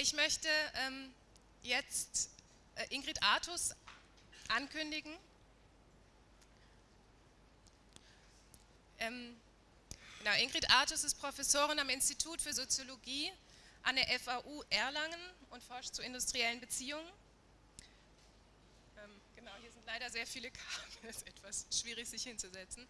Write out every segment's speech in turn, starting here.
Ich möchte ähm, jetzt äh, Ingrid Artus ankündigen. Ähm, genau, Ingrid Artus ist Professorin am Institut für Soziologie an der FAU Erlangen und forscht zu industriellen Beziehungen. Ähm, genau, hier sind leider sehr viele Kabel, es ist etwas schwierig sich hinzusetzen.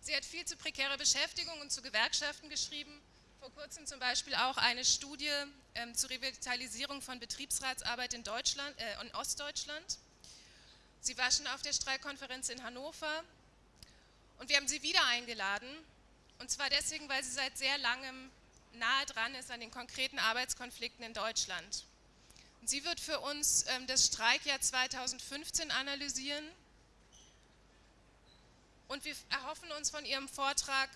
Sie hat viel zu prekärer Beschäftigung und zu Gewerkschaften geschrieben vor kurzem zum Beispiel auch eine Studie ähm, zur Revitalisierung von Betriebsratsarbeit in, Deutschland, äh, in Ostdeutschland. Sie war schon auf der Streikkonferenz in Hannover und wir haben sie wieder eingeladen. Und zwar deswegen, weil sie seit sehr langem nahe dran ist an den konkreten Arbeitskonflikten in Deutschland. Und sie wird für uns ähm, das Streikjahr 2015 analysieren. Und wir erhoffen uns von ihrem Vortrag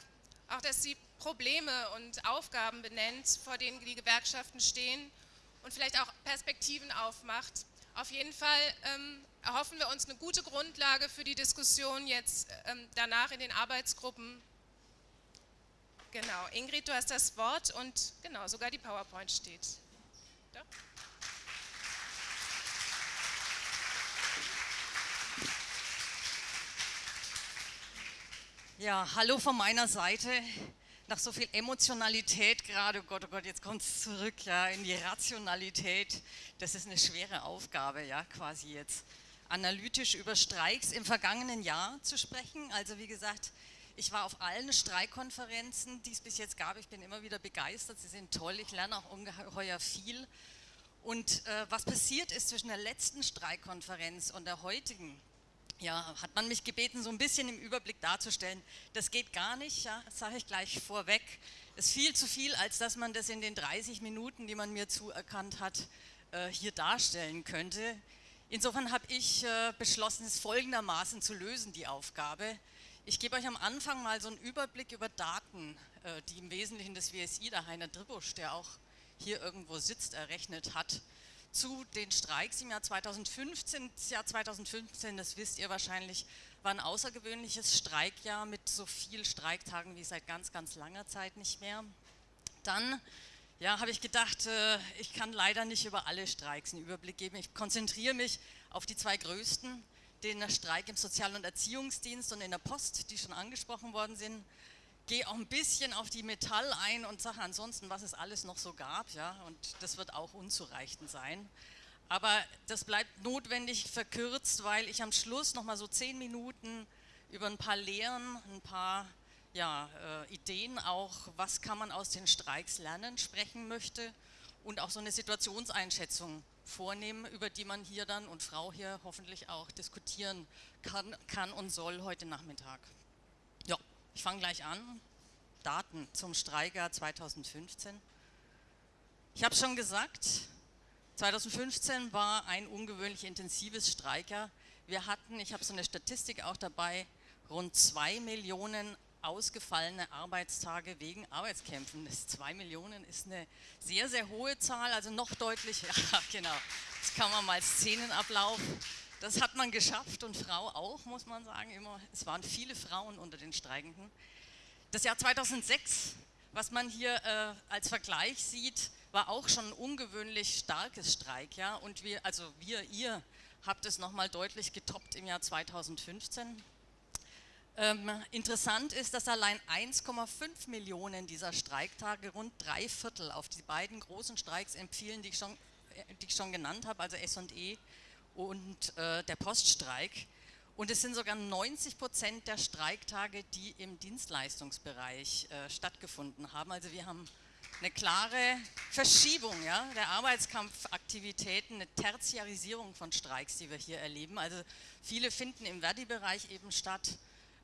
auch, dass sie Probleme und Aufgaben benennt, vor denen die Gewerkschaften stehen und vielleicht auch Perspektiven aufmacht. Auf jeden Fall ähm, erhoffen wir uns eine gute Grundlage für die Diskussion jetzt ähm, danach in den Arbeitsgruppen. Genau, Ingrid, du hast das Wort und genau, sogar die PowerPoint steht. Doch. Ja, hallo von meiner Seite nach so viel Emotionalität gerade, oh Gott, oh Gott, jetzt kommt es zurück, ja, in die Rationalität. Das ist eine schwere Aufgabe, ja, quasi jetzt analytisch über Streiks im vergangenen Jahr zu sprechen. Also wie gesagt, ich war auf allen Streikkonferenzen, die es bis jetzt gab. Ich bin immer wieder begeistert, sie sind toll, ich lerne auch ungeheuer viel. Und äh, was passiert ist zwischen der letzten Streikkonferenz und der heutigen, ja, hat man mich gebeten, so ein bisschen im Überblick darzustellen. Das geht gar nicht, ja, das sage ich gleich vorweg. Es ist viel zu viel, als dass man das in den 30 Minuten, die man mir zuerkannt hat, äh, hier darstellen könnte. Insofern habe ich äh, beschlossen, es folgendermaßen zu lösen, die Aufgabe. Ich gebe euch am Anfang mal so einen Überblick über Daten, äh, die im Wesentlichen das WSI, der Heiner Dribusch, der auch hier irgendwo sitzt, errechnet hat zu den Streiks im Jahr 2015. Das Jahr 2015, das wisst ihr wahrscheinlich, war ein außergewöhnliches Streikjahr mit so vielen Streiktagen wie seit ganz, ganz langer Zeit nicht mehr. Dann ja, habe ich gedacht, äh, ich kann leider nicht über alle Streiks einen Überblick geben. Ich konzentriere mich auf die zwei größten, den Streik im Sozial- und Erziehungsdienst und in der Post, die schon angesprochen worden sind gehe auch ein bisschen auf die Metall ein und sage ansonsten, was es alles noch so gab, ja, und das wird auch unzureichend sein. Aber das bleibt notwendig verkürzt, weil ich am Schluss nochmal so zehn Minuten über ein paar Lehren, ein paar ja, äh, Ideen auch, was kann man aus den Streiks lernen, sprechen möchte und auch so eine Situationseinschätzung vornehmen, über die man hier dann und Frau hier hoffentlich auch diskutieren kann, kann und soll heute Nachmittag. Ich fange gleich an. Daten zum Streikjahr 2015. Ich habe schon gesagt, 2015 war ein ungewöhnlich intensives Streikjahr. Wir hatten, ich habe so eine Statistik auch dabei, rund zwei Millionen ausgefallene Arbeitstage wegen Arbeitskämpfen. Das zwei Millionen ist eine sehr, sehr hohe Zahl, also noch deutlich, ja genau, das kann man mal Szenenablauf das hat man geschafft und Frau auch, muss man sagen. Immer, es waren viele Frauen unter den Streikenden. Das Jahr 2006, was man hier äh, als Vergleich sieht, war auch schon ein ungewöhnlich starkes Streikjahr. Und wir, also wir, ihr, habt es nochmal deutlich getoppt im Jahr 2015. Ähm, interessant ist, dass allein 1,5 Millionen dieser Streiktage, rund drei Viertel auf die beiden großen Streiks empfiehlen, die ich schon, äh, die ich schon genannt habe, also S&E und äh, der Poststreik. Und es sind sogar 90 Prozent der Streiktage, die im Dienstleistungsbereich äh, stattgefunden haben. Also wir haben eine klare Verschiebung ja, der Arbeitskampfaktivitäten, eine Tertiarisierung von Streiks, die wir hier erleben. Also viele finden im Verdi-Bereich eben statt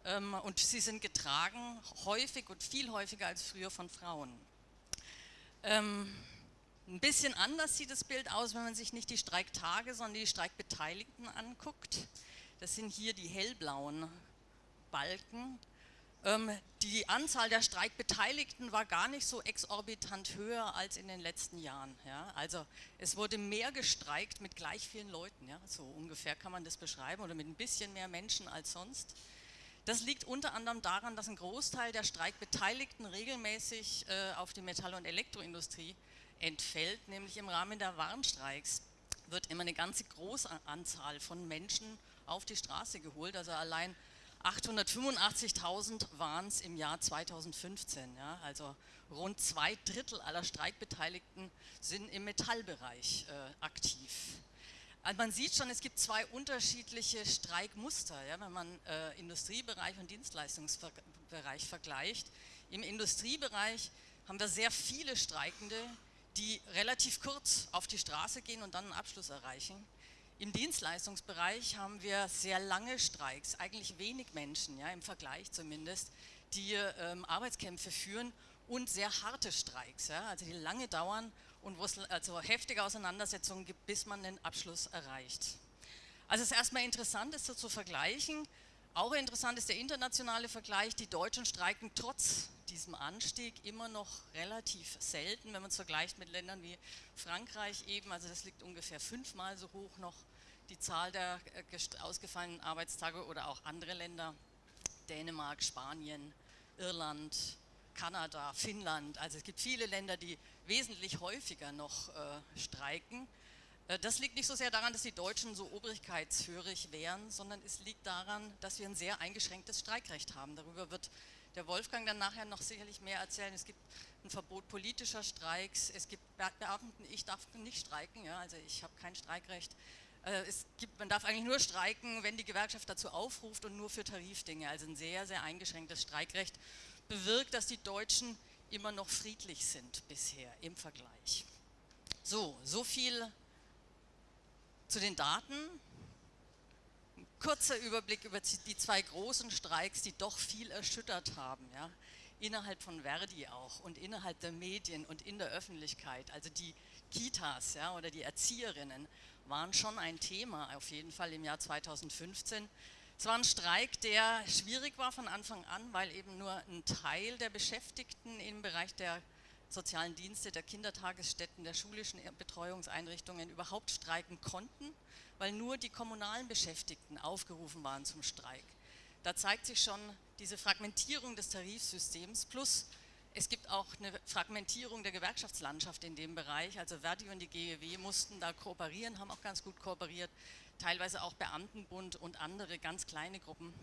ähm, und sie sind getragen, häufig und viel häufiger als früher von Frauen. Ähm, ein bisschen anders sieht das Bild aus, wenn man sich nicht die Streiktage, sondern die Streikbeteiligten anguckt. Das sind hier die hellblauen Balken. Ähm, die Anzahl der Streikbeteiligten war gar nicht so exorbitant höher als in den letzten Jahren. Ja? Also es wurde mehr gestreikt mit gleich vielen Leuten, ja? so ungefähr kann man das beschreiben, oder mit ein bisschen mehr Menschen als sonst. Das liegt unter anderem daran, dass ein Großteil der Streikbeteiligten regelmäßig äh, auf die Metall- und Elektroindustrie entfällt, nämlich im Rahmen der Warnstreiks wird immer eine ganze große Anzahl von Menschen auf die Straße geholt. Also allein 885.000 waren es im Jahr 2015. Ja? Also rund zwei Drittel aller Streikbeteiligten sind im Metallbereich äh, aktiv. Also man sieht schon, es gibt zwei unterschiedliche Streikmuster, ja, wenn man äh, Industriebereich und Dienstleistungsbereich vergleicht. Im Industriebereich haben wir sehr viele Streikende, die relativ kurz auf die Straße gehen und dann einen Abschluss erreichen. Im Dienstleistungsbereich haben wir sehr lange Streiks, eigentlich wenig Menschen, ja, im Vergleich zumindest, die ähm, Arbeitskämpfe führen und sehr harte Streiks, ja, also die lange dauern und wo es also heftige Auseinandersetzungen gibt, bis man den Abschluss erreicht. Also es ist erstmal interessant, das so zu vergleichen. Auch interessant ist der internationale Vergleich. Die Deutschen streiken trotz diesem Anstieg immer noch relativ selten, wenn man es vergleicht mit Ländern wie Frankreich eben, also das liegt ungefähr fünfmal so hoch noch die Zahl der äh, ausgefallenen Arbeitstage oder auch andere Länder, Dänemark, Spanien, Irland, Kanada, Finnland, also es gibt viele Länder, die wesentlich häufiger noch äh, streiken. Äh, das liegt nicht so sehr daran, dass die Deutschen so obrigkeitshörig wären, sondern es liegt daran, dass wir ein sehr eingeschränktes Streikrecht haben. Darüber wird der Wolfgang dann nachher noch sicherlich mehr erzählen. Es gibt ein Verbot politischer Streiks, es gibt Beamten, ich darf nicht streiken, ja, also ich habe kein Streikrecht. Äh, es gibt, man darf eigentlich nur streiken, wenn die Gewerkschaft dazu aufruft und nur für Tarifdinge, also ein sehr, sehr eingeschränktes Streikrecht bewirkt, dass die Deutschen immer noch friedlich sind bisher im Vergleich. So, so viel zu den Daten kurzer Überblick über die zwei großen Streiks, die doch viel erschüttert haben, ja? innerhalb von Verdi auch und innerhalb der Medien und in der Öffentlichkeit. Also die Kitas ja, oder die Erzieherinnen waren schon ein Thema, auf jeden Fall im Jahr 2015. Es war ein Streik, der schwierig war von Anfang an, weil eben nur ein Teil der Beschäftigten im Bereich der sozialen Dienste, der Kindertagesstätten, der schulischen Betreuungseinrichtungen überhaupt streiken konnten weil nur die kommunalen Beschäftigten aufgerufen waren zum Streik. Da zeigt sich schon diese Fragmentierung des Tarifsystems plus es gibt auch eine Fragmentierung der Gewerkschaftslandschaft in dem Bereich. Also Verdi und die GEW mussten da kooperieren, haben auch ganz gut kooperiert. Teilweise auch Beamtenbund und andere ganz kleine Gruppen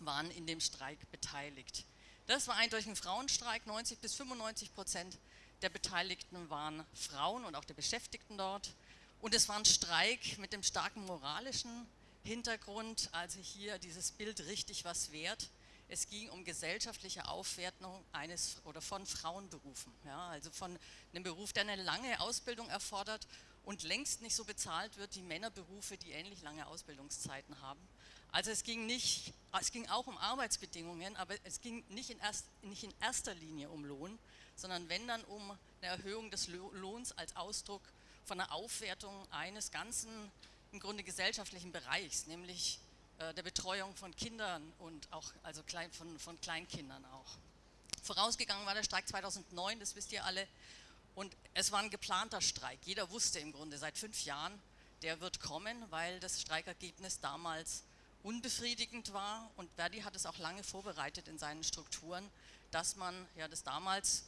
waren in dem Streik beteiligt. Das war eindeutig ein Frauenstreik. 90 bis 95 Prozent der Beteiligten waren Frauen und auch der Beschäftigten dort. Und es war ein Streik mit dem starken moralischen Hintergrund, also hier dieses Bild richtig was wert. Es ging um gesellschaftliche Aufwertung eines oder von Frauenberufen, ja, also von einem Beruf, der eine lange Ausbildung erfordert und längst nicht so bezahlt wird wie Männerberufe, die ähnlich lange Ausbildungszeiten haben. Also es ging, nicht, es ging auch um Arbeitsbedingungen, aber es ging nicht in, erst, nicht in erster Linie um Lohn, sondern wenn dann um eine Erhöhung des Lohns als Ausdruck von der Aufwertung eines ganzen, im Grunde gesellschaftlichen Bereichs, nämlich äh, der Betreuung von Kindern und auch also klein, von, von Kleinkindern auch. Vorausgegangen war der Streik 2009, das wisst ihr alle, und es war ein geplanter Streik. Jeder wusste im Grunde seit fünf Jahren, der wird kommen, weil das Streikergebnis damals unbefriedigend war und Verdi hat es auch lange vorbereitet in seinen Strukturen, dass man ja das damals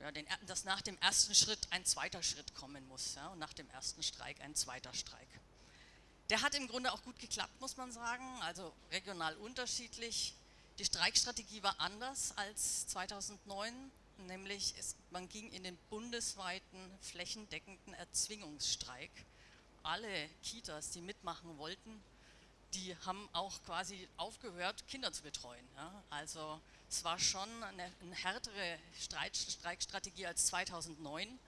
ja, den, dass nach dem ersten Schritt ein zweiter Schritt kommen muss ja, und nach dem ersten Streik ein zweiter Streik. Der hat im Grunde auch gut geklappt, muss man sagen, also regional unterschiedlich. Die Streikstrategie war anders als 2009, nämlich es, man ging in den bundesweiten flächendeckenden Erzwingungsstreik. Alle Kitas, die mitmachen wollten, die haben auch quasi aufgehört, Kinder zu betreuen. Ja. Also es war schon eine, eine härtere Streit, Streikstrategie als 2009.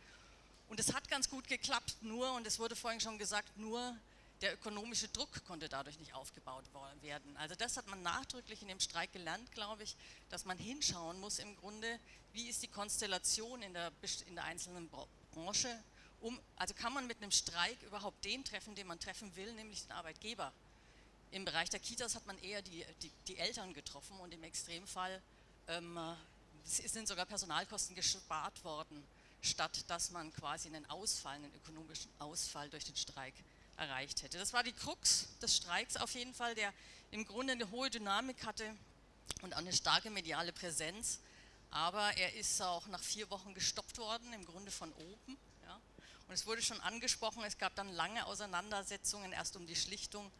Und es hat ganz gut geklappt, nur, und es wurde vorhin schon gesagt, nur der ökonomische Druck konnte dadurch nicht aufgebaut werden. Also das hat man nachdrücklich in dem Streik gelernt, glaube ich, dass man hinschauen muss im Grunde, wie ist die Konstellation in der, in der einzelnen Branche, um, also kann man mit einem Streik überhaupt den treffen, den man treffen will, nämlich den Arbeitgeber. Im Bereich der Kitas hat man eher die, die, die Eltern getroffen und im Extremfall ähm, sind sogar Personalkosten gespart worden, statt dass man quasi einen Ausfall, einen ökonomischen Ausfall durch den Streik erreicht hätte. Das war die Krux des Streiks auf jeden Fall, der im Grunde eine hohe Dynamik hatte und auch eine starke mediale Präsenz, aber er ist auch nach vier Wochen gestoppt worden, im Grunde von oben. Ja. Und es wurde schon angesprochen, es gab dann lange Auseinandersetzungen, erst um die Schlichtung,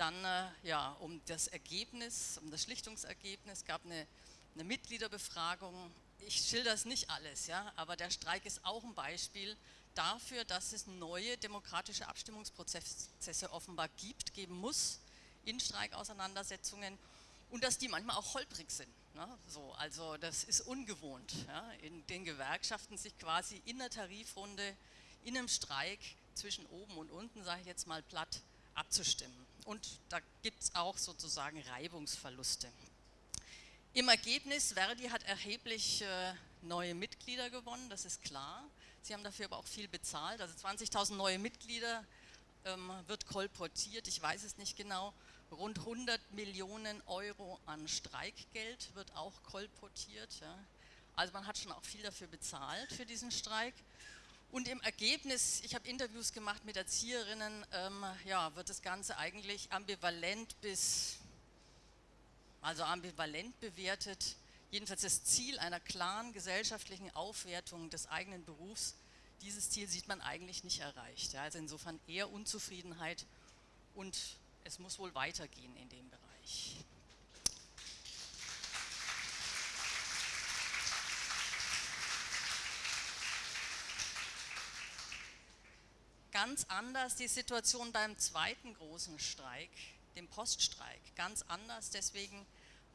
dann äh, ja, um das Ergebnis, um das Schlichtungsergebnis, es gab eine, eine Mitgliederbefragung. Ich schilder das nicht alles, ja, aber der Streik ist auch ein Beispiel dafür, dass es neue demokratische Abstimmungsprozesse offenbar gibt, geben muss in Streikauseinandersetzungen und dass die manchmal auch holprig sind. Ne? So, also das ist ungewohnt, ja? in den Gewerkschaften sich quasi in der Tarifrunde, in einem Streik zwischen oben und unten, sage ich jetzt mal platt, abzustimmen. Und da gibt es auch sozusagen Reibungsverluste. Im Ergebnis, Verdi hat erheblich äh, neue Mitglieder gewonnen, das ist klar. Sie haben dafür aber auch viel bezahlt, also 20.000 neue Mitglieder ähm, wird kolportiert, ich weiß es nicht genau. Rund 100 Millionen Euro an Streikgeld wird auch kolportiert. Ja. Also man hat schon auch viel dafür bezahlt für diesen Streik. Und im Ergebnis, ich habe Interviews gemacht mit Erzieherinnen, ähm, ja, wird das Ganze eigentlich ambivalent bis, also ambivalent bewertet. Jedenfalls das Ziel einer klaren gesellschaftlichen Aufwertung des eigenen Berufs, dieses Ziel sieht man eigentlich nicht erreicht. Ja. Also insofern eher Unzufriedenheit und es muss wohl weitergehen in dem Bereich. Ganz anders die Situation beim zweiten großen Streik, dem Poststreik. Ganz anders deswegen,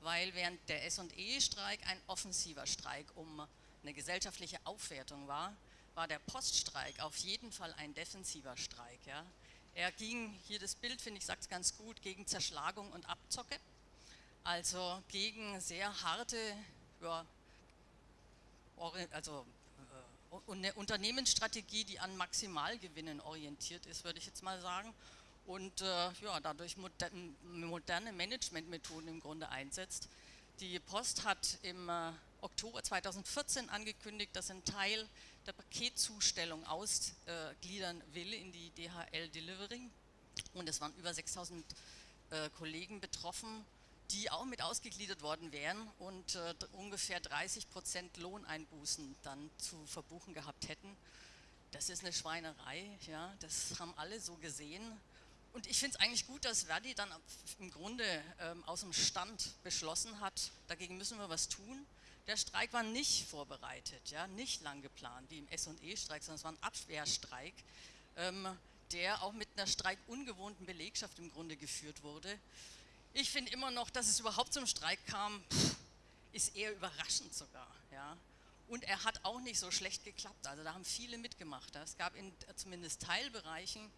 weil während der S&E-Streik ein offensiver Streik um eine gesellschaftliche Aufwertung war, war der Poststreik auf jeden Fall ein defensiver Streik. Ja. Er ging, hier das Bild finde ich sagt es ganz gut, gegen Zerschlagung und Abzocke, also gegen sehr harte, ja, also äh, eine Unternehmensstrategie, die an Maximalgewinnen orientiert ist, würde ich jetzt mal sagen, und äh, ja, dadurch moderne Managementmethoden im Grunde einsetzt. Die Post hat im äh, Oktober 2014 angekündigt, dass ein Teil der Paketzustellung ausgliedern will in die DHL Delivery. Und es waren über 6000 äh, Kollegen betroffen, die auch mit ausgegliedert worden wären und äh, ungefähr 30 Prozent Lohneinbußen dann zu verbuchen gehabt hätten. Das ist eine Schweinerei, ja, das haben alle so gesehen. Und ich finde es eigentlich gut, dass Verdi dann im Grunde ähm, aus dem Stand beschlossen hat, dagegen müssen wir was tun. Der Streik war nicht vorbereitet, ja, nicht lang geplant, wie im S&E-Streik, sondern es war ein Abwehrstreik, ähm, der auch mit einer streikungewohnten Belegschaft im Grunde geführt wurde. Ich finde immer noch, dass es überhaupt zum Streik kam, ist eher überraschend sogar. Ja. Und er hat auch nicht so schlecht geklappt, also da haben viele mitgemacht. Es gab in zumindest Teilbereichen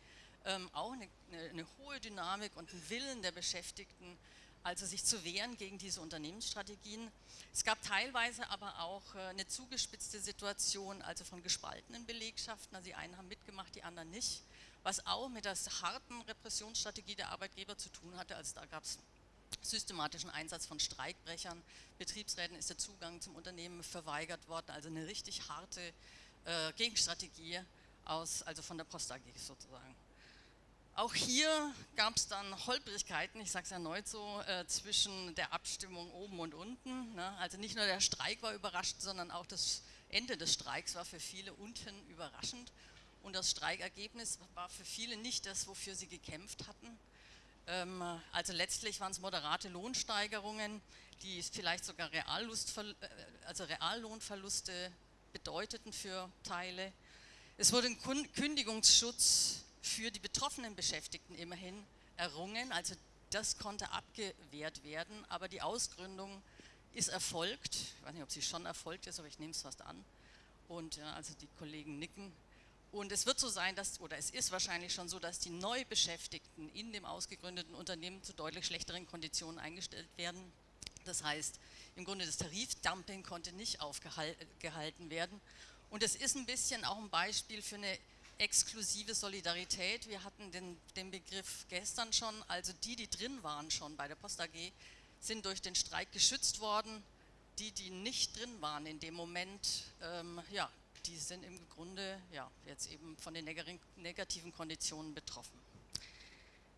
ähm, auch eine, eine, eine hohe Dynamik und einen Willen der Beschäftigten, also sich zu wehren gegen diese Unternehmensstrategien. Es gab teilweise aber auch äh, eine zugespitzte Situation, also von gespaltenen Belegschaften, also die einen haben mitgemacht, die anderen nicht, was auch mit der harten Repressionsstrategie der Arbeitgeber zu tun hatte, also da gab es systematischen Einsatz von Streikbrechern, Betriebsräten ist der Zugang zum Unternehmen verweigert worden, also eine richtig harte äh, Gegenstrategie aus, also von der Post AG sozusagen. Auch hier gab es dann Holprigkeiten, ich sage es erneut so, äh, zwischen der Abstimmung oben und unten. Ne? Also nicht nur der Streik war überrascht, sondern auch das Ende des Streiks war für viele unten überraschend. Und das Streikergebnis war für viele nicht das, wofür sie gekämpft hatten. Ähm, also letztlich waren es moderate Lohnsteigerungen, die vielleicht sogar äh, also Reallohnverluste bedeuteten für Teile. Es wurde ein Kündigungsschutz für die betroffenen Beschäftigten immerhin errungen, also das konnte abgewehrt werden, aber die Ausgründung ist erfolgt, ich weiß nicht, ob sie schon erfolgt ist, aber ich nehme es fast an und ja, also die Kollegen nicken und es wird so sein, dass, oder es ist wahrscheinlich schon so, dass die Neubeschäftigten in dem ausgegründeten Unternehmen zu deutlich schlechteren Konditionen eingestellt werden. Das heißt, im Grunde das Tarifdumping konnte nicht aufgehalten werden. Und es ist ein bisschen auch ein Beispiel für eine exklusive Solidarität. Wir hatten den, den Begriff gestern schon, also die, die drin waren schon bei der Post AG, sind durch den Streik geschützt worden. Die, die nicht drin waren in dem Moment, ähm, ja, die sind im Grunde ja, jetzt eben von den negativen Konditionen betroffen.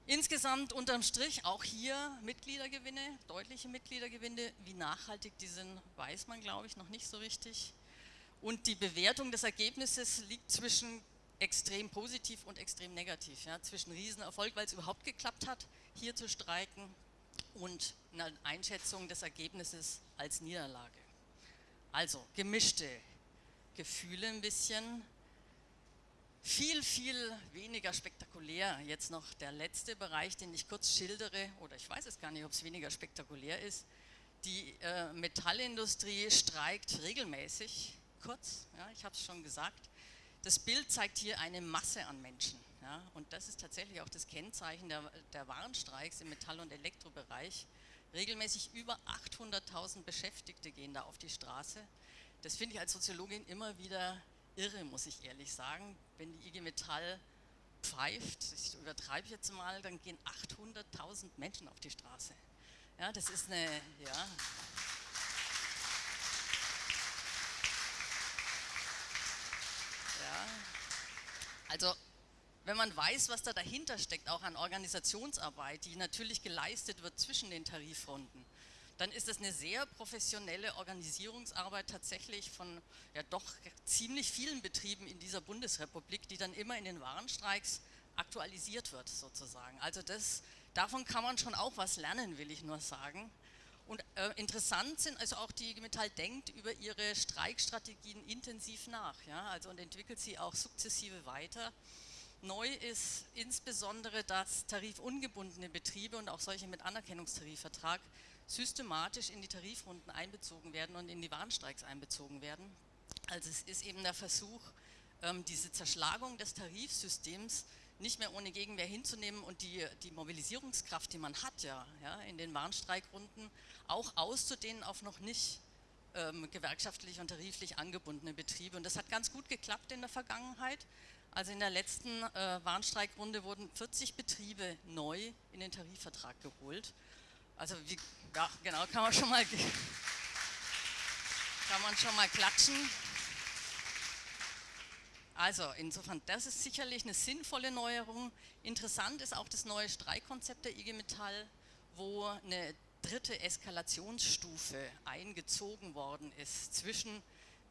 Insgesamt unterm Strich auch hier Mitgliedergewinne, deutliche Mitgliedergewinne. Wie nachhaltig die sind, weiß man, glaube ich, noch nicht so richtig. Und die Bewertung des Ergebnisses liegt zwischen extrem positiv und extrem negativ. Ja, zwischen Riesenerfolg, weil es überhaupt geklappt hat, hier zu streiken und einer Einschätzung des Ergebnisses als Niederlage. Also gemischte Gefühle ein bisschen. Viel, viel weniger spektakulär. Jetzt noch der letzte Bereich, den ich kurz schildere, oder ich weiß es gar nicht, ob es weniger spektakulär ist. Die äh, Metallindustrie streikt regelmäßig, kurz, ja, ich habe es schon gesagt. Das Bild zeigt hier eine Masse an Menschen. Ja, und das ist tatsächlich auch das Kennzeichen der, der Warnstreiks im Metall- und Elektrobereich. Regelmäßig über 800.000 Beschäftigte gehen da auf die Straße. Das finde ich als Soziologin immer wieder irre, muss ich ehrlich sagen. Wenn die IG Metall pfeift, ich übertreibe jetzt mal, dann gehen 800.000 Menschen auf die Straße. Ja, das ist eine, ja. Ja, also wenn man weiß, was da dahinter steckt, auch an Organisationsarbeit, die natürlich geleistet wird zwischen den Tarifrunden, dann ist das eine sehr professionelle Organisierungsarbeit tatsächlich von ja doch ziemlich vielen Betrieben in dieser Bundesrepublik, die dann immer in den Warenstreiks aktualisiert wird sozusagen. Also das, davon kann man schon auch was lernen, will ich nur sagen. Und äh, interessant sind also auch die IG Metall denkt über ihre Streikstrategien intensiv nach, ja, also und entwickelt sie auch sukzessive weiter. Neu ist insbesondere, dass tarifungebundene Betriebe und auch solche mit Anerkennungstarifvertrag systematisch in die Tarifrunden einbezogen werden und in die Warnstreiks einbezogen werden. Also es ist eben der Versuch, ähm, diese Zerschlagung des Tarifsystems nicht mehr ohne Gegenwehr hinzunehmen und die, die Mobilisierungskraft, die man hat ja, ja in den Warnstreikrunden, auch auszudehnen auf noch nicht ähm, gewerkschaftlich und tariflich angebundene Betriebe. Und das hat ganz gut geklappt in der Vergangenheit. Also in der letzten äh, Warnstreikrunde wurden 40 Betriebe neu in den Tarifvertrag geholt. Also wie, ja, genau, kann man schon mal, kann man schon mal klatschen. Also insofern, das ist sicherlich eine sinnvolle Neuerung. Interessant ist auch das neue Streikkonzept der IG Metall, wo eine dritte Eskalationsstufe eingezogen worden ist zwischen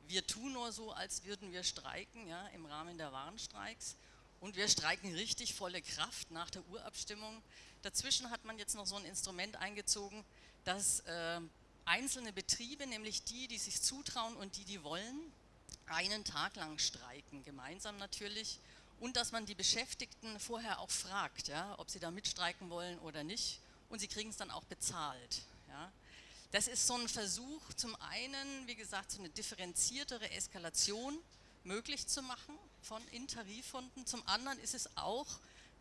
wir tun nur so, als würden wir streiken ja, im Rahmen der Warnstreiks und wir streiken richtig volle Kraft nach der Urabstimmung. Dazwischen hat man jetzt noch so ein Instrument eingezogen, dass äh, einzelne Betriebe, nämlich die, die sich zutrauen und die, die wollen, einen Tag lang streiken, gemeinsam natürlich, und dass man die Beschäftigten vorher auch fragt, ja, ob sie da mitstreiken wollen oder nicht, und sie kriegen es dann auch bezahlt. Ja. Das ist so ein Versuch, zum einen, wie gesagt, so eine differenziertere Eskalation möglich zu machen von in Tarifhunden. Zum anderen ist es auch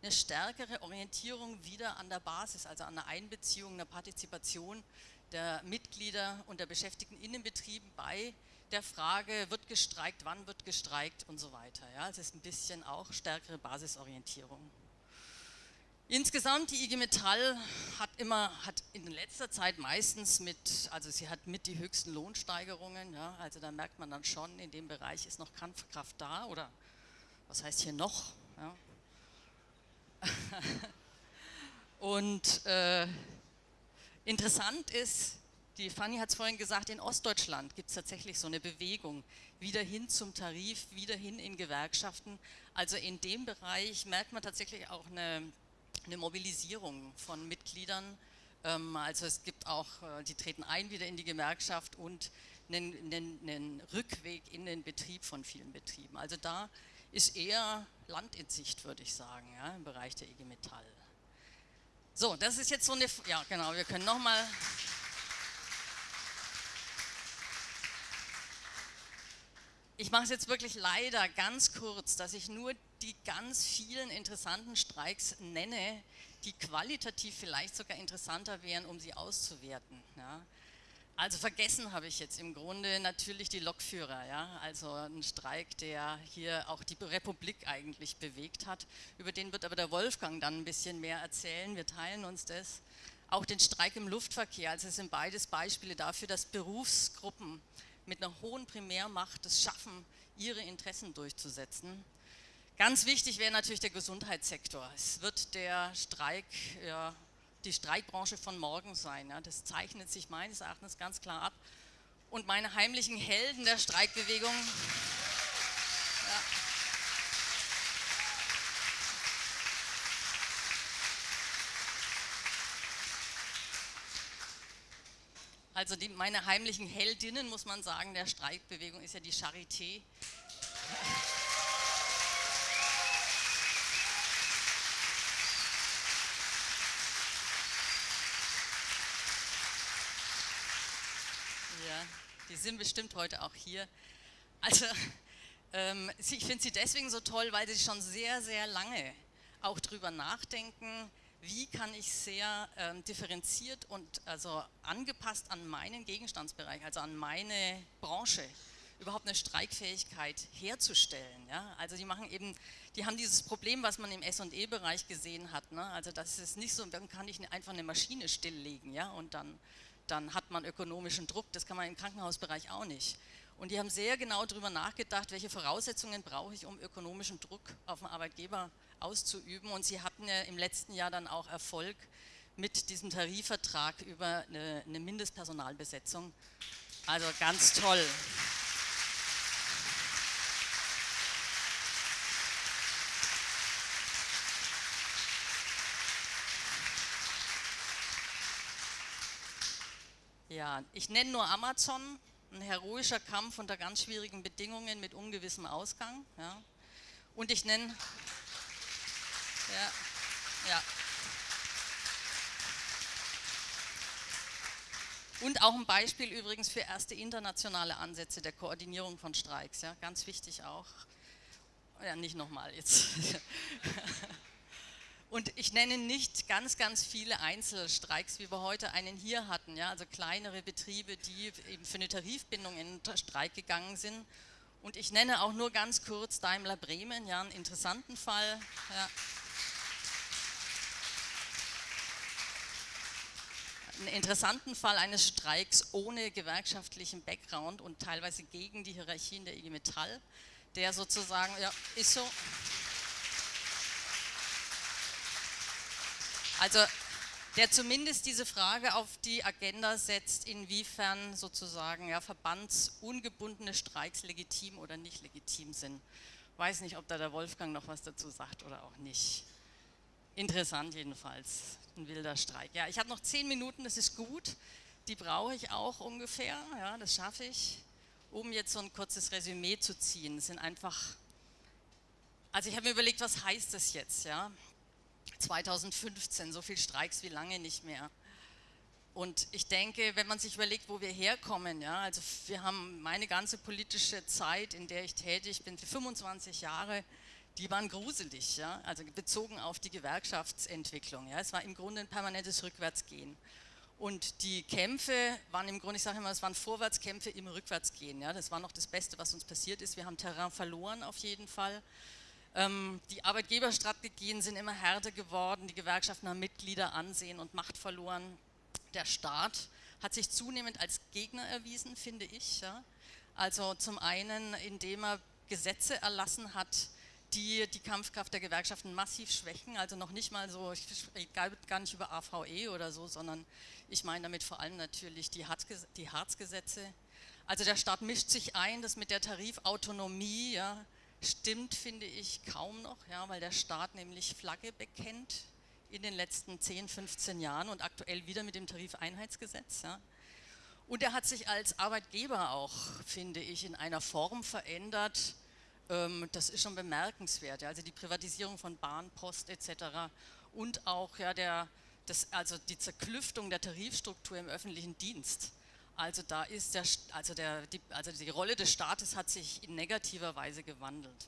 eine stärkere Orientierung wieder an der Basis, also an der Einbeziehung, einer Partizipation der Mitglieder und der Beschäftigten in den Betrieben bei der Frage, wird gestreikt, wann wird gestreikt und so weiter. Ja, es ist ein bisschen auch stärkere Basisorientierung. Insgesamt, die IG Metall hat immer, hat in letzter Zeit meistens mit, also sie hat mit die höchsten Lohnsteigerungen, ja, also da merkt man dann schon, in dem Bereich ist noch Kampfkraft da oder was heißt hier noch? Ja. Und äh, interessant ist, die Fanny hat es vorhin gesagt, in Ostdeutschland gibt es tatsächlich so eine Bewegung, wieder hin zum Tarif, wieder hin in Gewerkschaften. Also in dem Bereich merkt man tatsächlich auch eine eine Mobilisierung von Mitgliedern. Ähm, also es gibt auch, äh, die treten ein wieder in die Gewerkschaft und einen, einen, einen Rückweg in den Betrieb von vielen Betrieben. Also da ist eher Land in Sicht, würde ich sagen, ja, im Bereich der IG Metall. So, das ist jetzt so eine, ja genau, wir können nochmal... Ich mache es jetzt wirklich leider ganz kurz, dass ich nur die ganz vielen interessanten Streiks nenne, die qualitativ vielleicht sogar interessanter wären, um sie auszuwerten. Ja. Also vergessen habe ich jetzt im Grunde natürlich die Lokführer, ja? also ein Streik, der hier auch die Republik eigentlich bewegt hat. Über den wird aber der Wolfgang dann ein bisschen mehr erzählen, wir teilen uns das. Auch den Streik im Luftverkehr, also es sind beides Beispiele dafür, dass Berufsgruppen mit einer hohen Primärmacht es schaffen, ihre Interessen durchzusetzen. Ganz wichtig wäre natürlich der Gesundheitssektor. Es wird der Streik, ja, die Streikbranche von morgen sein. Ja. Das zeichnet sich meines Erachtens ganz klar ab. Und meine heimlichen Helden der Streikbewegung. Ja. Also die, meine heimlichen Heldinnen, muss man sagen, der Streikbewegung ist ja die Charité. Ja, die sind bestimmt heute auch hier. Also ähm, ich finde sie deswegen so toll, weil sie schon sehr, sehr lange auch drüber nachdenken, wie kann ich sehr ähm, differenziert und also angepasst an meinen Gegenstandsbereich, also an meine Branche, überhaupt eine Streikfähigkeit herzustellen. Ja? Also die machen eben, die haben dieses Problem, was man im S&E-Bereich gesehen hat. Ne? Also das ist nicht so, dann kann ich einfach eine Maschine stilllegen ja? und dann, dann hat man ökonomischen Druck. Das kann man im Krankenhausbereich auch nicht. Und die haben sehr genau darüber nachgedacht, welche Voraussetzungen brauche ich, um ökonomischen Druck auf den Arbeitgeber auszuüben. Und sie hatten ja im letzten Jahr dann auch Erfolg mit diesem Tarifvertrag über eine, eine Mindestpersonalbesetzung. Also ganz toll. Ja, ich nenne nur Amazon, ein heroischer Kampf unter ganz schwierigen Bedingungen mit ungewissem Ausgang. Ja. Und ich nenne ja, ja. Und auch ein Beispiel übrigens für erste internationale Ansätze der Koordinierung von Streiks, ja, ganz wichtig auch. Ja, nicht nochmal jetzt. Und ich nenne nicht ganz, ganz viele Einzelstreiks, wie wir heute einen hier hatten, ja, also kleinere Betriebe, die eben für eine Tarifbindung in Streik gegangen sind. Und ich nenne auch nur ganz kurz Daimler Bremen, ja, einen interessanten Fall. Ja. einen interessanten Fall eines Streiks ohne gewerkschaftlichen Background und teilweise gegen die Hierarchien der IG Metall, der sozusagen, ja, ist so. Also der zumindest diese Frage auf die Agenda setzt, inwiefern sozusagen ja, verbandsungebundene Streiks legitim oder nicht legitim sind. Weiß nicht, ob da der Wolfgang noch was dazu sagt oder auch nicht. Interessant jedenfalls, ein wilder Streik. Ja, ich habe noch zehn Minuten, das ist gut. Die brauche ich auch ungefähr, ja, das schaffe ich, um jetzt so ein kurzes Resümee zu ziehen. Das sind einfach, also ich habe mir überlegt, was heißt das jetzt, ja? 2015, so viel Streiks wie lange nicht mehr. Und ich denke, wenn man sich überlegt, wo wir herkommen, ja, also wir haben meine ganze politische Zeit, in der ich tätig bin, für 25 Jahre, die waren gruselig, ja? also bezogen auf die Gewerkschaftsentwicklung. Ja? Es war im Grunde ein permanentes Rückwärtsgehen. Und die Kämpfe waren im Grunde, ich sage immer, es waren Vorwärtskämpfe im Rückwärtsgehen. Ja? Das war noch das Beste, was uns passiert ist. Wir haben Terrain verloren auf jeden Fall. Ähm, die Arbeitgeberstrategien sind immer härter geworden. Die Gewerkschaften haben Mitglieder, Ansehen und Macht verloren. Der Staat hat sich zunehmend als Gegner erwiesen, finde ich. Ja? Also zum einen, indem er Gesetze erlassen hat, die die Kampfkraft der Gewerkschaften massiv schwächen, also noch nicht mal so, ich spreche gar nicht über AVE oder so, sondern ich meine damit vor allem natürlich die, die Harzgesetze. Also der Staat mischt sich ein, das mit der Tarifautonomie ja, stimmt, finde ich, kaum noch, ja, weil der Staat nämlich Flagge bekennt in den letzten 10, 15 Jahren und aktuell wieder mit dem Tarifeinheitsgesetz. Ja. Und er hat sich als Arbeitgeber auch, finde ich, in einer Form verändert, ähm, das ist schon bemerkenswert. Also die Privatisierung von Bahn, Post etc. und auch ja, der, das, also die Zerklüftung der Tarifstruktur im öffentlichen Dienst. Also da ist der, also, der, die, also die Rolle des Staates hat sich in negativer Weise gewandelt.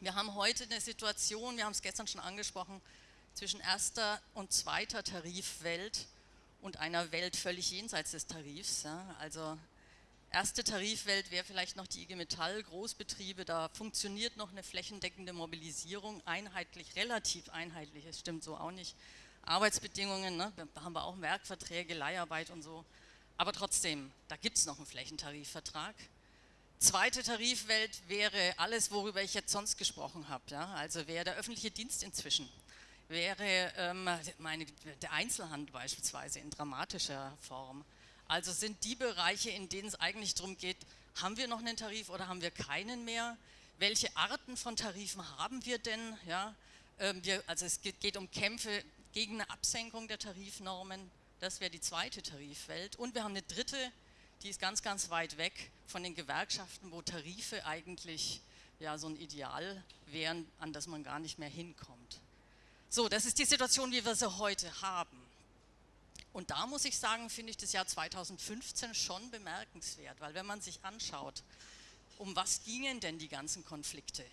Wir haben heute eine Situation, wir haben es gestern schon angesprochen, zwischen erster und zweiter Tarifwelt und einer Welt völlig jenseits des Tarifs. Ja. Also Erste Tarifwelt wäre vielleicht noch die IG Metall, Großbetriebe, da funktioniert noch eine flächendeckende Mobilisierung, einheitlich, relativ einheitlich, es stimmt so auch nicht. Arbeitsbedingungen, ne, da haben wir auch Werkverträge, Leiharbeit und so, aber trotzdem, da gibt es noch einen Flächentarifvertrag. Zweite Tarifwelt wäre alles, worüber ich jetzt sonst gesprochen habe. Ja? Also wäre der öffentliche Dienst inzwischen, wäre ähm, meine, der Einzelhandel beispielsweise in dramatischer Form. Also sind die Bereiche, in denen es eigentlich darum geht, haben wir noch einen Tarif oder haben wir keinen mehr? Welche Arten von Tarifen haben wir denn? Ja? Ähm, wir, also es geht, geht um Kämpfe gegen eine Absenkung der Tarifnormen. Das wäre die zweite Tarifwelt. Und wir haben eine dritte, die ist ganz, ganz weit weg von den Gewerkschaften, wo Tarife eigentlich ja, so ein Ideal wären, an das man gar nicht mehr hinkommt. So, das ist die Situation, wie wir sie heute haben. Und da muss ich sagen, finde ich das Jahr 2015 schon bemerkenswert, weil wenn man sich anschaut, um was gingen denn die ganzen Konflikte,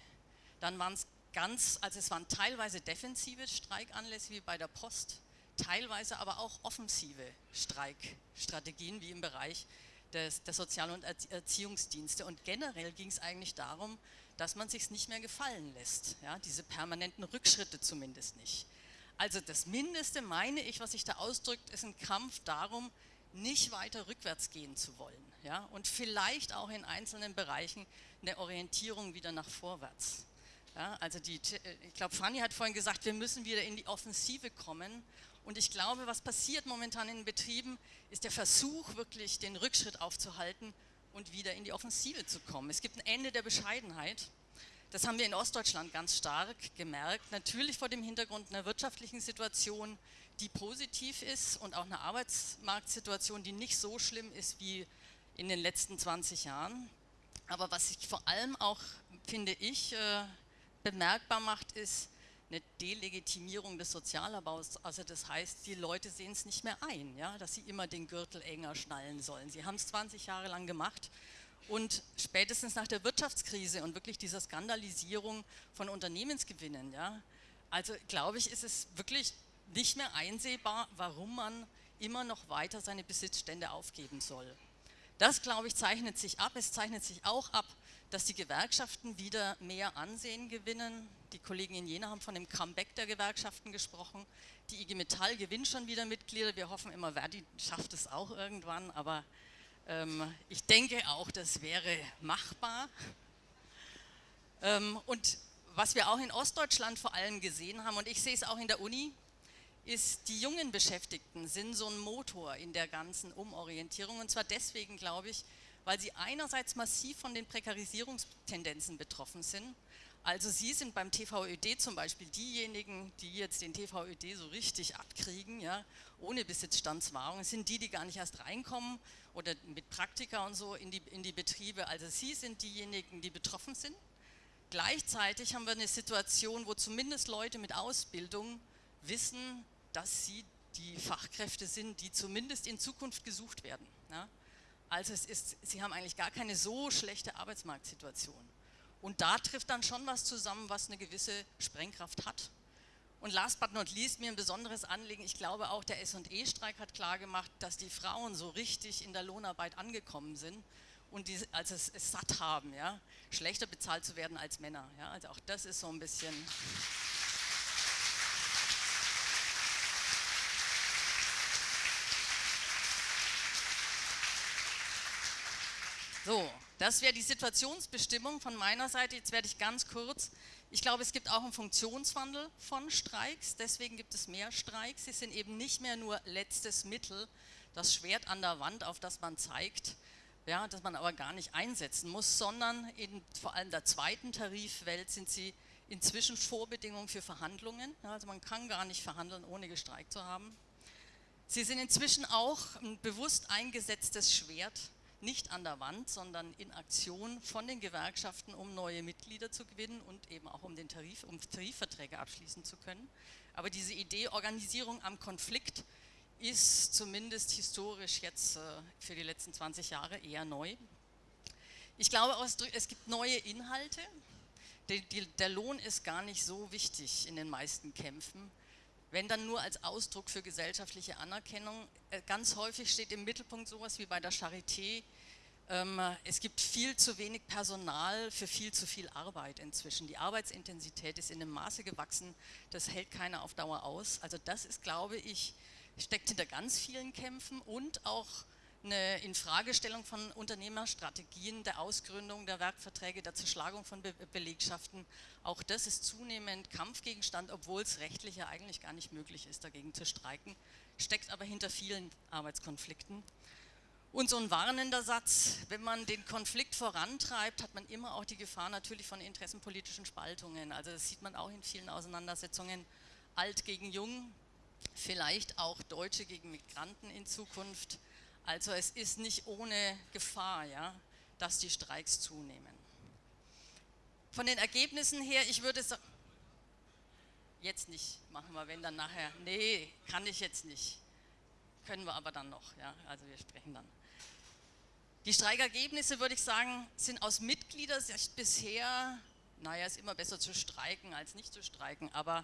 dann waren es ganz, also es waren teilweise defensive Streikanlässe wie bei der Post, teilweise aber auch offensive Streikstrategien wie im Bereich des, der Sozial- und Erziehungsdienste. Und generell ging es eigentlich darum, dass man sich nicht mehr gefallen lässt, ja, diese permanenten Rückschritte zumindest nicht. Also das Mindeste, meine ich, was sich da ausdrückt, ist ein Kampf darum, nicht weiter rückwärts gehen zu wollen ja, und vielleicht auch in einzelnen Bereichen eine Orientierung wieder nach vorwärts. Ja, also die, ich glaube, Fanny hat vorhin gesagt, wir müssen wieder in die Offensive kommen und ich glaube, was passiert momentan in den Betrieben, ist der Versuch, wirklich den Rückschritt aufzuhalten und wieder in die Offensive zu kommen. Es gibt ein Ende der Bescheidenheit. Das haben wir in Ostdeutschland ganz stark gemerkt. Natürlich vor dem Hintergrund einer wirtschaftlichen Situation, die positiv ist und auch einer Arbeitsmarktsituation, die nicht so schlimm ist wie in den letzten 20 Jahren. Aber was sich vor allem auch, finde ich, äh, bemerkbar macht, ist, eine Delegitimierung des Sozialabbaus. Also das heißt, die Leute sehen es nicht mehr ein, ja, dass sie immer den Gürtel enger schnallen sollen. Sie haben es 20 Jahre lang gemacht und spätestens nach der Wirtschaftskrise und wirklich dieser Skandalisierung von Unternehmensgewinnen, ja, also glaube ich, ist es wirklich nicht mehr einsehbar, warum man immer noch weiter seine Besitzstände aufgeben soll. Das, glaube ich, zeichnet sich ab. Es zeichnet sich auch ab, dass die Gewerkschaften wieder mehr Ansehen gewinnen. Die Kollegen in Jena haben von dem Comeback der Gewerkschaften gesprochen. Die IG Metall gewinnt schon wieder Mitglieder. Wir hoffen immer, Verdi schafft es auch irgendwann, aber ähm, ich denke auch, das wäre machbar. Ähm, und was wir auch in Ostdeutschland vor allem gesehen haben, und ich sehe es auch in der Uni, ist, die jungen Beschäftigten sind so ein Motor in der ganzen Umorientierung. Und zwar deswegen, glaube ich, weil sie einerseits massiv von den Prekarisierungstendenzen betroffen sind. Also Sie sind beim TVÖD zum Beispiel diejenigen, die jetzt den TVÖD so richtig abkriegen, ja, ohne Besitzstandswahrung, sind die, die gar nicht erst reinkommen oder mit Praktika und so in die, in die Betriebe. Also Sie sind diejenigen, die betroffen sind. Gleichzeitig haben wir eine Situation, wo zumindest Leute mit Ausbildung wissen, dass sie die Fachkräfte sind, die zumindest in Zukunft gesucht werden. Ja. Also es ist, sie haben eigentlich gar keine so schlechte Arbeitsmarktsituation. Und da trifft dann schon was zusammen, was eine gewisse Sprengkraft hat. Und last but not least, mir ein besonderes Anliegen, ich glaube auch der S&E-Streik hat klargemacht, dass die Frauen so richtig in der Lohnarbeit angekommen sind und die, also es, es satt haben, ja, schlechter bezahlt zu werden als Männer. Ja, also auch das ist so ein bisschen... So, das wäre die Situationsbestimmung von meiner Seite. Jetzt werde ich ganz kurz. Ich glaube, es gibt auch einen Funktionswandel von Streiks. Deswegen gibt es mehr Streiks. Sie sind eben nicht mehr nur letztes Mittel, das Schwert an der Wand, auf das man zeigt, ja, das man aber gar nicht einsetzen muss, sondern in vor allem der zweiten Tarifwelt sind sie inzwischen Vorbedingungen für Verhandlungen. Also man kann gar nicht verhandeln, ohne gestreikt zu haben. Sie sind inzwischen auch ein bewusst eingesetztes Schwert nicht an der Wand, sondern in Aktion von den Gewerkschaften, um neue Mitglieder zu gewinnen und eben auch um, den Tarif, um Tarifverträge abschließen zu können. Aber diese Idee Organisierung am Konflikt ist zumindest historisch jetzt äh, für die letzten 20 Jahre eher neu. Ich glaube, es gibt neue Inhalte. Der Lohn ist gar nicht so wichtig in den meisten Kämpfen wenn dann nur als Ausdruck für gesellschaftliche Anerkennung. Äh, ganz häufig steht im Mittelpunkt sowas wie bei der Charité, ähm, es gibt viel zu wenig Personal für viel zu viel Arbeit inzwischen. Die Arbeitsintensität ist in einem Maße gewachsen, das hält keiner auf Dauer aus. Also das ist, glaube ich, steckt hinter ganz vielen Kämpfen und auch eine Infragestellung von Unternehmerstrategien, der Ausgründung der Werkverträge, der Zerschlagung von Be Belegschaften. Auch das ist zunehmend Kampfgegenstand, obwohl es rechtlich ja eigentlich gar nicht möglich ist, dagegen zu streiken, steckt aber hinter vielen Arbeitskonflikten. Und so ein warnender Satz, wenn man den Konflikt vorantreibt, hat man immer auch die Gefahr natürlich von interessenpolitischen Spaltungen. Also das sieht man auch in vielen Auseinandersetzungen, alt gegen jung, vielleicht auch Deutsche gegen Migranten in Zukunft. Also es ist nicht ohne Gefahr, ja, dass die Streiks zunehmen. Von den Ergebnissen her, ich würde sagen, jetzt nicht, machen wir, wenn dann nachher, nee, kann ich jetzt nicht, können wir aber dann noch, ja, also wir sprechen dann. Die Streikergebnisse, würde ich sagen, sind aus Mitgliedersicht bisher, naja, ist immer besser zu streiken als nicht zu streiken, aber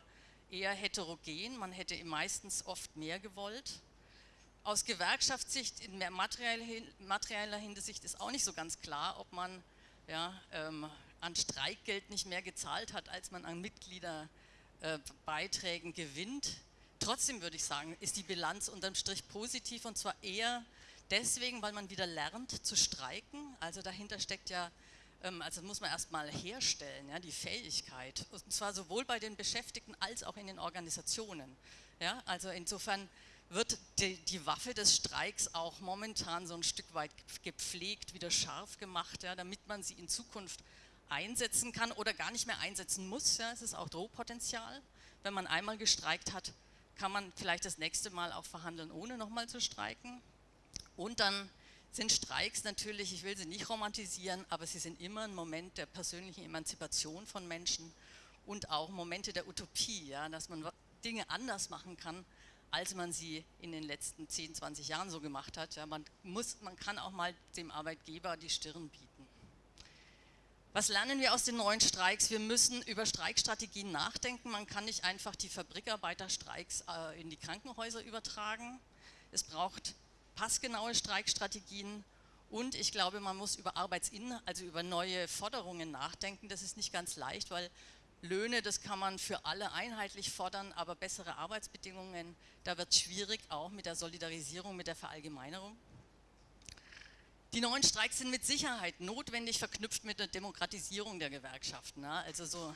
eher heterogen, man hätte meistens oft mehr gewollt. Aus Gewerkschaftssicht, in mehr materieller Hinsicht ist auch nicht so ganz klar, ob man ja, ähm, an Streikgeld nicht mehr gezahlt hat, als man an Mitgliederbeiträgen äh, gewinnt. Trotzdem würde ich sagen, ist die Bilanz unterm Strich positiv und zwar eher deswegen, weil man wieder lernt zu streiken. Also dahinter steckt ja ähm, also muss man erstmal herstellen, ja, die Fähigkeit, und zwar sowohl bei den Beschäftigten als auch in den Organisationen. Ja, also insofern wird die, die, Waffe des Streiks auch momentan so ein Stück weit gepflegt, wieder scharf gemacht, ja, damit man sie in Zukunft einsetzen kann oder gar nicht mehr einsetzen muss. Ja. Es ist auch Drohpotenzial. Wenn man einmal gestreikt hat, kann man vielleicht das nächste Mal auch verhandeln, ohne nochmal zu streiken. Und dann sind Streiks natürlich, ich will sie nicht romantisieren, aber sie sind immer ein Moment der persönlichen Emanzipation von Menschen und auch Momente der Utopie, ja, dass man Dinge anders machen kann, als man sie in den letzten 10, 20 Jahren so gemacht hat. Ja, man, muss, man kann auch mal dem Arbeitgeber die Stirn bieten. Was lernen wir aus den neuen Streiks? Wir müssen über Streikstrategien nachdenken. Man kann nicht einfach die Fabrikarbeiterstreiks äh, in die Krankenhäuser übertragen. Es braucht passgenaue Streikstrategien und ich glaube, man muss über Arbeitsin, also über neue Forderungen nachdenken. Das ist nicht ganz leicht, weil Löhne, das kann man für alle einheitlich fordern, aber bessere Arbeitsbedingungen, da wird es schwierig, auch mit der Solidarisierung, mit der Verallgemeinerung. Die neuen Streiks sind mit Sicherheit notwendig verknüpft mit der Demokratisierung der Gewerkschaften. Also so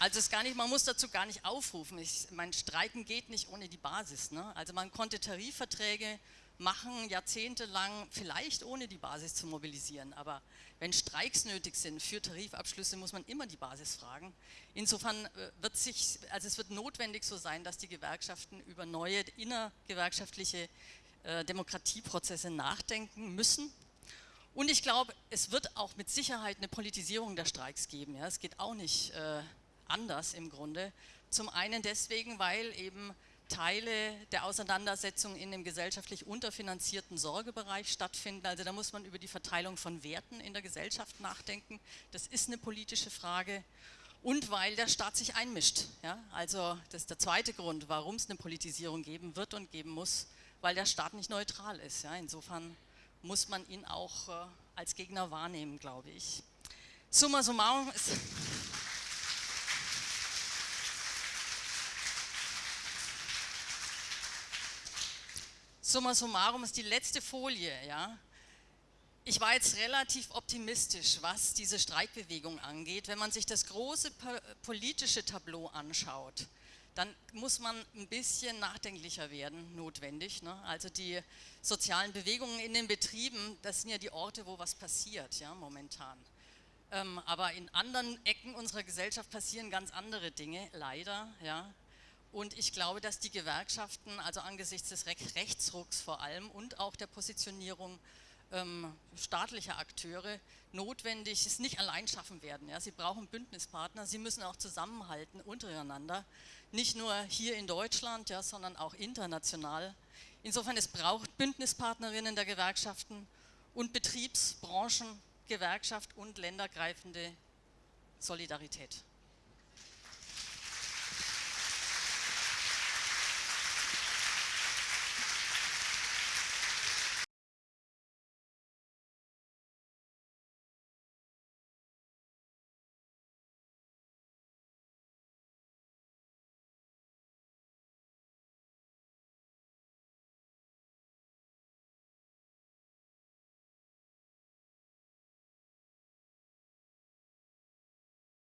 Also es gar nicht, man muss dazu gar nicht aufrufen. Ich, mein Streiken geht nicht ohne die Basis. Ne? Also man konnte Tarifverträge machen, jahrzehntelang, vielleicht ohne die Basis zu mobilisieren. Aber wenn Streiks nötig sind für Tarifabschlüsse, muss man immer die Basis fragen. Insofern äh, wird sich, also es wird notwendig so sein, dass die Gewerkschaften über neue innergewerkschaftliche äh, Demokratieprozesse nachdenken müssen. Und ich glaube, es wird auch mit Sicherheit eine Politisierung der Streiks geben. Ja? Es geht auch nicht äh, anders im Grunde. Zum einen deswegen, weil eben Teile der Auseinandersetzung in dem gesellschaftlich unterfinanzierten Sorgebereich stattfinden. Also da muss man über die Verteilung von Werten in der Gesellschaft nachdenken. Das ist eine politische Frage. Und weil der Staat sich einmischt. Ja? Also das ist der zweite Grund, warum es eine Politisierung geben wird und geben muss, weil der Staat nicht neutral ist. Ja? Insofern muss man ihn auch äh, als Gegner wahrnehmen, glaube ich. Summa summarum ist... Summa summarum ist die letzte Folie, ja. Ich war jetzt relativ optimistisch, was diese Streikbewegung angeht. Wenn man sich das große politische Tableau anschaut, dann muss man ein bisschen nachdenklicher werden, notwendig. Ne? Also die sozialen Bewegungen in den Betrieben, das sind ja die Orte, wo was passiert, ja, momentan. Ähm, aber in anderen Ecken unserer Gesellschaft passieren ganz andere Dinge, leider, ja. Und ich glaube, dass die Gewerkschaften, also angesichts des Rechtsrucks vor allem und auch der Positionierung ähm, staatlicher Akteure, notwendig es nicht allein schaffen werden. Ja. Sie brauchen Bündnispartner, sie müssen auch zusammenhalten untereinander, nicht nur hier in Deutschland, ja, sondern auch international. Insofern, es braucht Bündnispartnerinnen der Gewerkschaften und Betriebs-, Branchen-, Gewerkschaft und ländergreifende Solidarität.